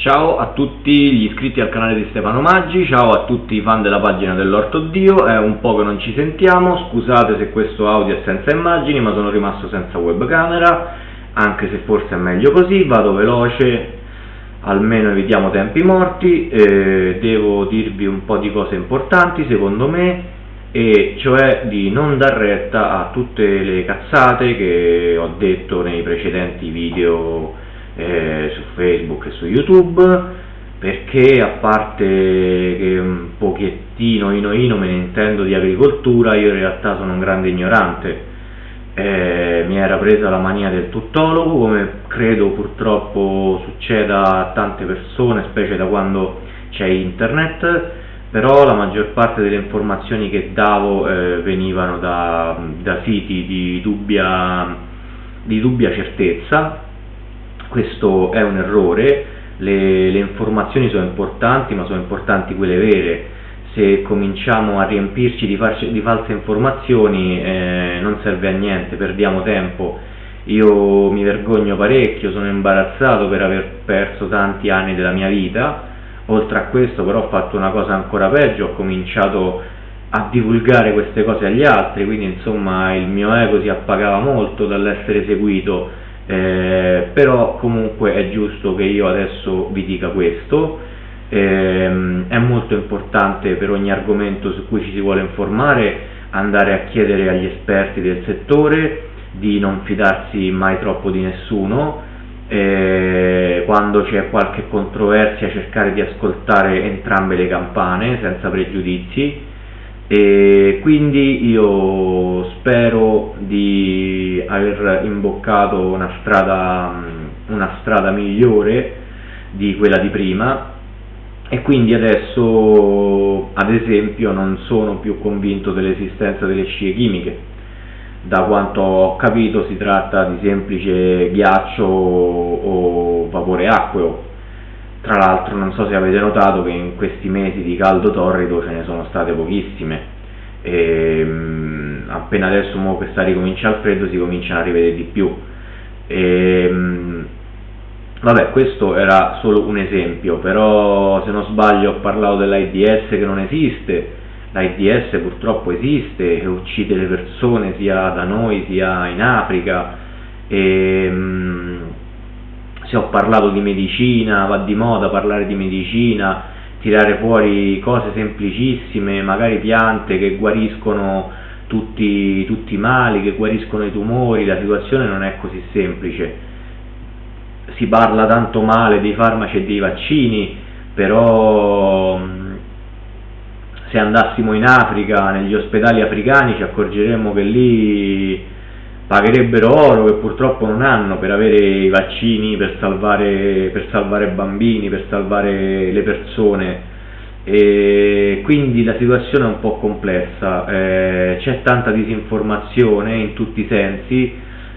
Ciao a tutti gli iscritti al canale di Stefano Maggi, ciao a tutti i fan della pagina dell'Orto Dio, è un po' che non ci sentiamo, scusate se questo audio è senza immagini ma sono rimasto senza webcamera, anche se forse è meglio così, vado veloce, almeno evitiamo tempi morti, eh, devo dirvi un po' di cose importanti secondo me, e cioè di non dar retta a tutte le cazzate che ho detto nei precedenti video eh, su Facebook e su YouTube perché a parte che un pochettino ino ino me ne intendo di agricoltura io in realtà sono un grande ignorante. Eh, mi era presa la mania del tuttologo come credo purtroppo succeda a tante persone specie da quando c'è internet però la maggior parte delle informazioni che davo eh, venivano da, da siti di dubbia, di dubbia certezza questo è un errore, le, le informazioni sono importanti, ma sono importanti quelle vere, se cominciamo a riempirci di, farci, di false informazioni eh, non serve a niente, perdiamo tempo. Io mi vergogno parecchio, sono imbarazzato per aver perso tanti anni della mia vita, oltre a questo però ho fatto una cosa ancora peggio, ho cominciato a divulgare queste cose agli altri, quindi insomma il mio ego si appagava molto dall'essere seguito eh, però comunque è giusto che io adesso vi dica questo, eh, è molto importante per ogni argomento su cui ci si vuole informare andare a chiedere agli esperti del settore di non fidarsi mai troppo di nessuno, eh, quando c'è qualche controversia cercare di ascoltare entrambe le campane senza pregiudizi e quindi io spero di aver imboccato una strada, una strada migliore di quella di prima. E quindi adesso ad esempio non sono più convinto dell'esistenza delle scie chimiche. Da quanto ho capito si tratta di semplice ghiaccio o vapore acqueo tra l'altro non so se avete notato che in questi mesi di caldo torrido ce ne sono state pochissime. E mh, appena adesso mo che sta ricominciando il freddo si cominciano a rivedere di più. E, mh, vabbè questo era solo un esempio però se non sbaglio ho parlato dell'AIDS che non esiste. l'AIDS purtroppo esiste e uccide le persone sia da noi sia in Africa. E, mh, se ho parlato di medicina, va di moda parlare di medicina, tirare fuori cose semplicissime, magari piante che guariscono tutti, tutti i mali, che guariscono i tumori, la situazione non è così semplice. Si parla tanto male dei farmaci e dei vaccini, però se andassimo in Africa, negli ospedali africani, ci accorgeremmo che lì pagherebbero oro che purtroppo non hanno per avere i vaccini, per salvare, per salvare bambini, per salvare le persone. E quindi la situazione è un po' complessa, eh, c'è tanta disinformazione in tutti i sensi,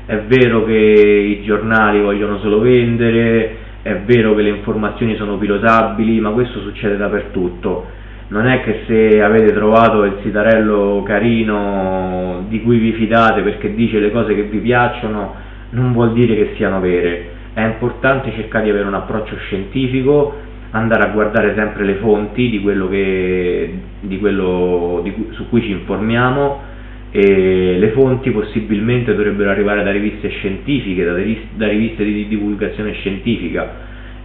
è vero che i giornali vogliono solo vendere, è vero che le informazioni sono pilotabili, ma questo succede dappertutto non è che se avete trovato il sitarello carino di cui vi fidate perché dice le cose che vi piacciono, non vuol dire che siano vere. È importante cercare di avere un approccio scientifico, andare a guardare sempre le fonti di quello, che, di quello di su cui ci informiamo e le fonti possibilmente dovrebbero arrivare da riviste scientifiche, da, da riviste di divulgazione scientifica.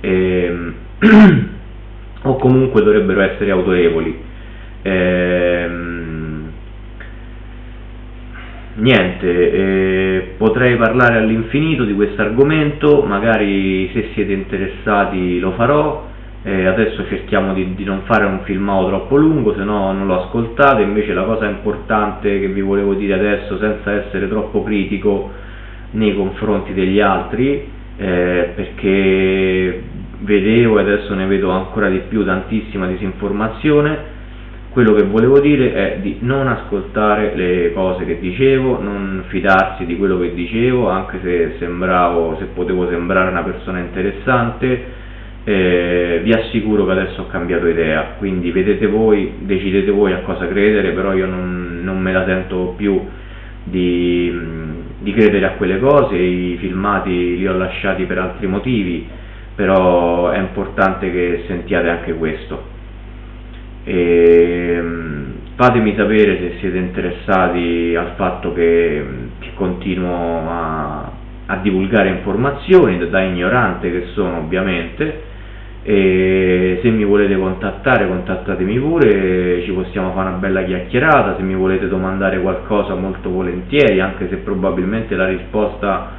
E, ehm, o comunque dovrebbero essere autorevoli. Ehm, niente, eh, potrei parlare all'infinito di questo argomento, magari se siete interessati lo farò, eh, adesso cerchiamo di, di, non fare un filmato troppo lungo, se no non lo ascoltate, invece la cosa importante che vi volevo dire adesso, senza essere troppo critico nei confronti degli altri, eh, perché vedevo e adesso ne vedo ancora di più tantissima disinformazione. Quello che volevo dire è di non ascoltare le cose che dicevo, non fidarsi di quello che dicevo, anche se sembravo, se potevo sembrare una persona interessante, eh, vi assicuro che adesso ho cambiato idea, quindi vedete voi, decidete voi a cosa credere, però io non, non me la sento più di, di credere a quelle cose, i filmati li ho lasciati per altri motivi, però è importante che sentiate anche questo. E, ehm, fatemi sapere se siete interessati al fatto che, che continuo a, a divulgare informazioni da ignorante che sono ovviamente. E se mi volete contattare contattatemi pure, ci possiamo fare una bella chiacchierata, se mi volete domandare qualcosa molto volentieri, anche se probabilmente la risposta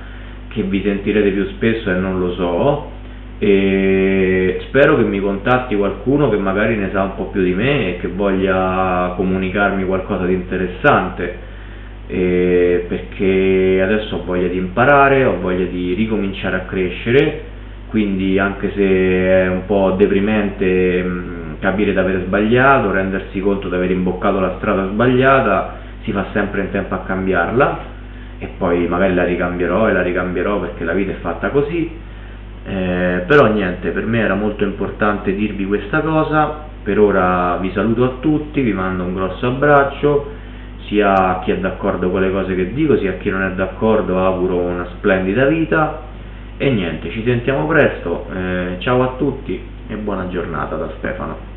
che vi sentirete più spesso è non lo so, e spero che mi contatti qualcuno che magari ne sa un po' più di me e che voglia comunicarmi qualcosa di interessante. Perché adesso ho voglia di imparare, ho voglia di ricominciare a crescere quindi anche se è un po' deprimente mh, capire di aver sbagliato, rendersi conto di aver imboccato la strada sbagliata, si fa sempre in tempo a cambiarla e poi magari la ricambierò e la ricambierò perché la vita è fatta così, eh, però niente, per me era molto importante dirvi questa cosa, per ora vi saluto a tutti, vi mando un grosso abbraccio, sia a chi è d'accordo con le cose che dico, sia a chi non è d'accordo auguro una splendida vita. E niente, ci sentiamo presto, eh, ciao a tutti e buona giornata da Stefano.